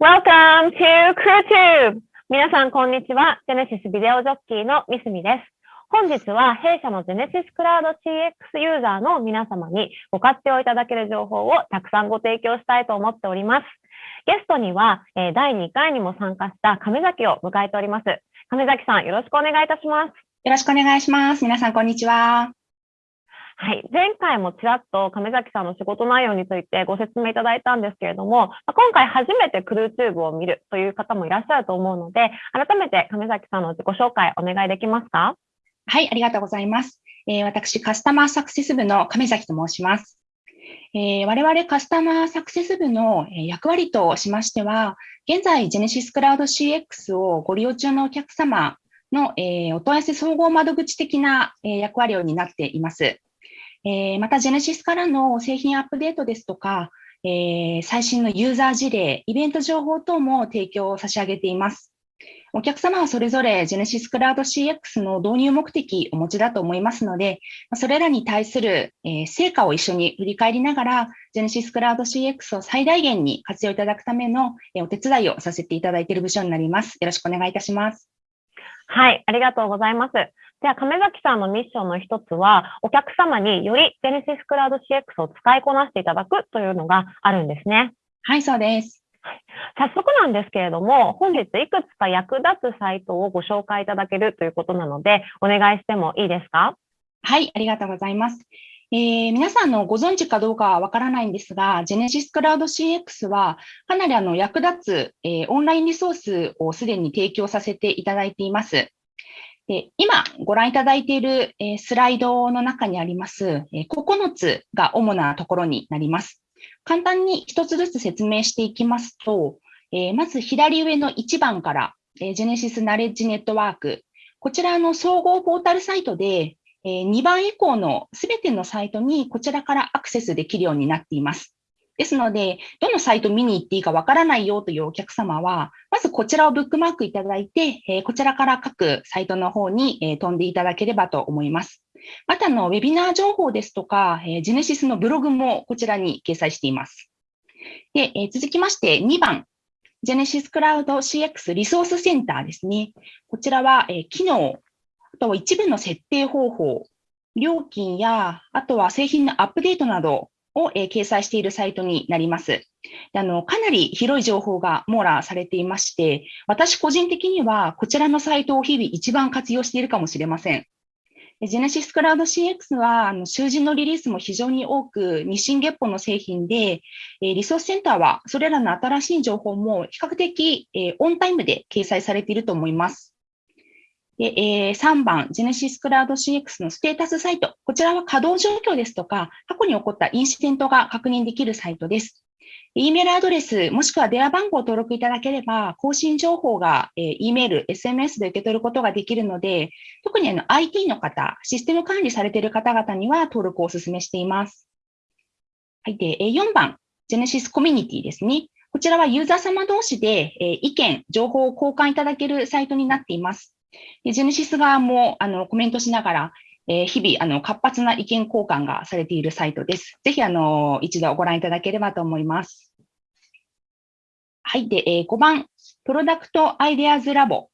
Welcome to CrewTube! 皆さん、こんにちは。ジェネシスビデオジョッキーのミスミです。本日は弊社のジェネシスクラウド CX ユーザーの皆様にご活用いただける情報をたくさんご提供したいと思っております。ゲストには、え第2回にも参加した亀崎を迎えております。亀崎さん、よろしくお願いいたします。よろしくお願いします。皆さん、こんにちは。はい。前回もちらっと亀崎さんの仕事内容についてご説明いただいたんですけれども、今回初めてクルーチューブを見るという方もいらっしゃると思うので、改めて亀崎さんの自己紹介お願いできますか？はい、ありがとうございます。えー、私、カスタマーサクセス部の亀崎と申します。えー、我々カスタマーサクセス部の役割としましては、現在、ジェネシスクラウド CX をご利用中のお客様の、えー、お問い合わせ総合窓口的な、え、役割を担っています。えー、また、ジェネシスからの製品アップデートですとか、えー、最新のユーザー事例、イベント情報等も提供を差し上げています。お客様はそれぞれジェネシスクラウド CX の導入目的をお持ちだと思いますので、それらに対する、成果を一緒に振り返りながら、ジェネシスクラウド CX を最大限に活用いただくための、お手伝いをさせていただいている部署になります。よろしくお願いいたします。はい、ありがとうございます。じゃあ、亀崎さんのミッションの一つは、お客様によりジェネシスクラウド CX を使いこなしていただくというのがあるんですね。はい、そうです。早速なんですけれども、本日いくつか役立つサイトをご紹介いただけるということなので、お願いしてもいいですか？はい、ありがとうございます。えー、皆さんのご存知かどうかはわからないんですが、ジェネシスクラウド CX はかなりあの役立つ、えー、オンラインリソースをすでに提供させていただいています。で今ご覧いただいている、スライドの中にあります、9つが主なところになります。簡単に一つずつ説明していきますと、まず左上の1番から、えジェネシスナレッジネットワーク。こちらの総合ポータルサイトで、2番以降のすべてのサイトにこちらからアクセスできるようになっています。ですので、どのサイト見に行っていいかわからないよというお客様は、まずこちらをブックマークいただいて、えこちらから各サイトの方に、え飛んでいただければと思います。またの、ウェビナー情報ですとか、えジェネシスのブログもこちらに掲載しています。でえ続きまして2番、ジェネシスクラウド CX リソースセンターですね。こちらは、え機能、あと一部の設定方法、料金や、あとは製品のアップデートなどを、え、掲載しているサイトになります。あのかなり広い情報が網羅されていまして、私個人的にはこちらのサイトを日々一番活用しているかもしれません。ジェネシスクラウド CX は、あの囚人のリリースも非常に多く、日進月歩の製品で、えリソースセンターはそれらの新しい情報も比較的えオンタイムで掲載されていると思います。で、えー、3番、ジェネシスクラウド CX のステータスサイト。こちらは稼働状況ですとか、過去に起こったインシデントが確認できるサイトです。E メールアドレス、もしくは電話番号を登録いただければ、更新情報が、E メール、SMS で受け取ることができるので、特にあの IT の方、システム管理されている方々には登録をお勧めしています。はい。で、4番、ジェネシスコミュニティですね。こちらはユーザー様同士で、意見、情報を交換いただけるサイトになっています。でジェネシス側もあのコメントしながら、えー、日々あの活発な意見交換がされているサイトです。ぜひあの一度ご覧いただければと思います。はい。で、えー、5番、プロダクトアイデアズラボ。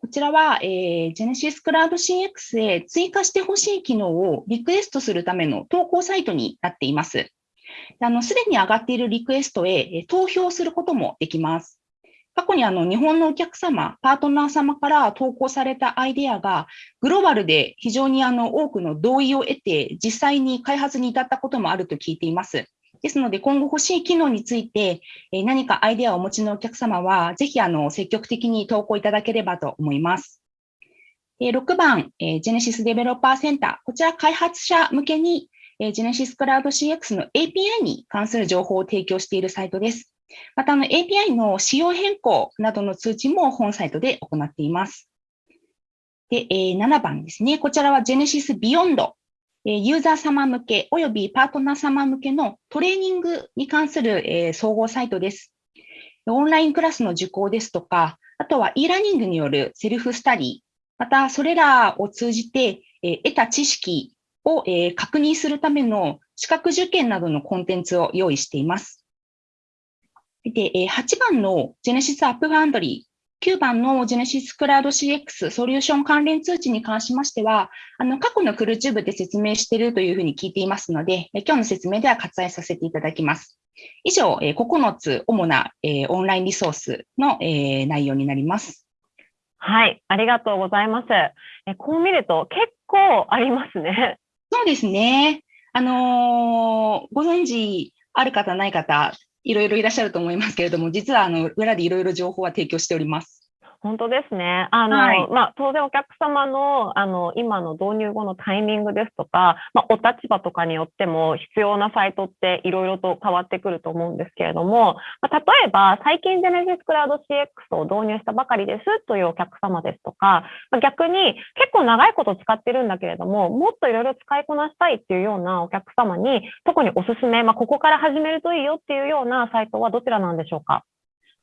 こちらは、えー、ジェネシスクラウド CX へ追加してほしい機能をリクエストするための投稿サイトになっています。すでに上がっているリクエストへ投票することもできます。過去にあの日本のお客様、パートナー様から投稿されたアイデアが、グローバルで非常にあの多くの同意を得て、実際に開発に至ったこともあると聞いています。ですので、今後欲しい機能について、何かアイデアをお持ちのお客様は、ぜひあの積極的に投稿いただければと思います。6番、ジェネシスデベロッパーセンター。こちら開発者向けに、ジェネシスクラウド CX の API に関する情報を提供しているサイトです。またあの、API の仕様変更などの通知も本サイトで行っています。でえ、7番ですね。こちらは Genesis Beyond。ユーザー様向けおよびパートナー様向けのトレーニングに関する総合サイトです。オンラインクラスの受講ですとか、あとは e ラーニングによるセルフスタディ、またそれらを通じて得た知識を確認するための資格受験などのコンテンツを用意しています。で、8番の Genesys AppFoundry、9番のジェネシスクラウド CX ソリューション関連通知に関しましては、あの過去のクルチューブで説明しているというふうに聞いていますので、今日の説明では割愛させていただきます。以上、9つ主なオンラインリソースの内容になります。はい、ありがとうございます。こう見ると結構ありますね。そうですね。あのー、ご存知ある方ない方、いろいろいらっしゃると思いますけれども、実はあの裏でいろいろ情報は提供しております。本当ですね。あの、はい、まあ、当然お客様の、あの、今の導入後のタイミングですとか、まあ、お立場とかによっても必要なサイトっていろいろと変わってくると思うんですけれども、まあ、例えば、最近ジェネシスクラウド CX を導入したばかりですというお客様ですとか、まあ、逆に結構長いこと使ってるんだけれども、もっといろいろ使いこなしたいっていうようなお客様に、特におすすめ、まあ、ここから始めるといいよっていうようなサイトはどちらなんでしょうか？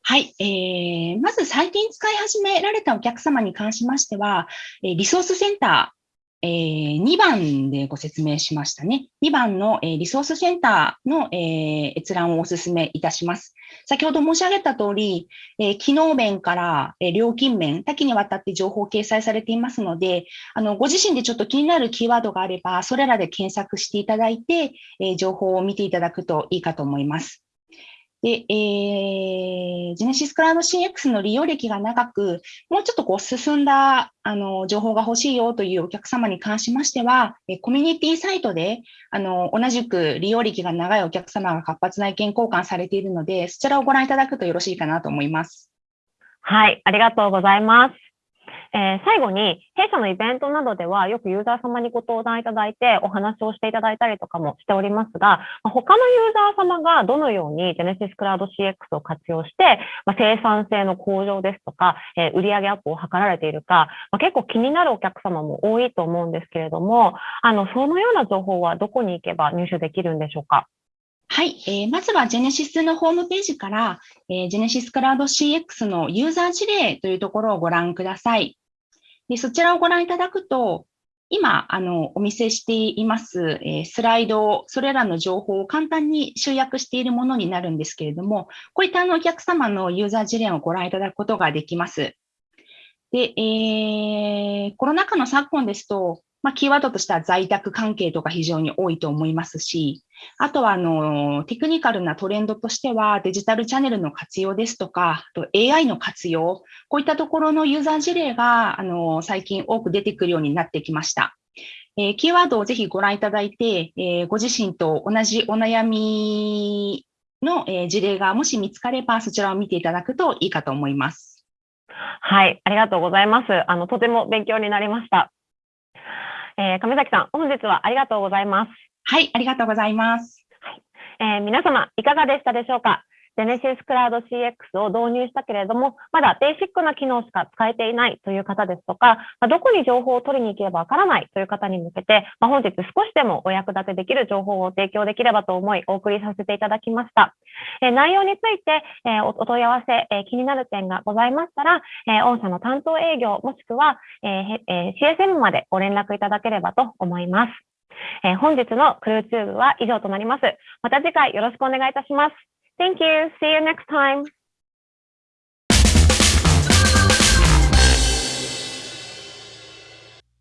はい、えー、まず最近使い始められたお客様に関しましては、リソースセンター、え、2番でご説明しましたね。2番の、え、リソースセンターの、え、閲覧をお勧めいたします。先ほど申し上げた通り、え、機能面から、え、料金面、多岐にわたって情報を掲載されていますので、あのご自身でちょっと気になるキーワードがあれば、それらで検索していただいて、え、情報を見ていただくといいかと思います。で、えー、ジェネシスクラウド CX の利用歴が長く、もうちょっとこう進んだあの情報が欲しいよというお客様に関しましては、コミュニティサイトであの同じく利用歴が長いお客様が活発な意見交換されているので、そちらをご覧いただくとよろしいかなと思います。はい、ありがとうございます。えー、最後に、弊社のイベントなどでは、よくユーザー様にご登壇いただいて、お話をしていただいたりとかもしておりますが、他のユーザー様がどのように Genesis Cloud CX を活用して、まあ、生産性の向上ですとか、えー、売上アップを図られているか、まあ、結構気になるお客様も多いと思うんですけれども、あの、そのような情報はどこに行けば入手できるんでしょうか？はい、えー、まずはジェネシスのホームページから、えー、ジェネシスクラウド CX のユーザー事例というところをご覧ください。でそちらをご覧いただくと、今、あの、お見せしています、えー、スライド、それらの情報を簡単に集約しているものになるんですけれども、こういったあのお客様のユーザー事例をご覧いただくことができます。で、えー、コロナ禍の昨今ですと、まあ、キーワードとしては在宅関係とか非常に多いと思いますし、あとはあのテクニカルなトレンドとしてはデジタルチャンネルの活用ですとか、あと AI の活用、こういったところのユーザー事例があの最近多く出てくるようになってきました。えー、キーワードをぜひご覧いただいて、えー、ご自身と同じお悩みの、え、事例がもし見つかれば、そちらを見ていただくといいかと思います。はい、ありがとうございます。あの、とても勉強になりました。えー、亀崎さん、本日はありがとうございます。はい、ありがとうございます。はい、えー、皆様、いかがでしたでしょうか？ジェネシスクラウド CX を導入したけれども、まだベーシックな機能しか使えていないという方ですとか、まどこに情報を取りに行ければわからないという方に向けて、ま本日少しでもお役立てできる情報を提供できればと思い、お送りさせていただきました。え内容について、えお問い合わせ、え気になる点がございましたら、え御社の担当営業もしくは、ええ CSM までご連絡いただければと思います。え本日のクルーチューブは以上となります。また次回よろしくお願いいたします。Thank you. See you next time.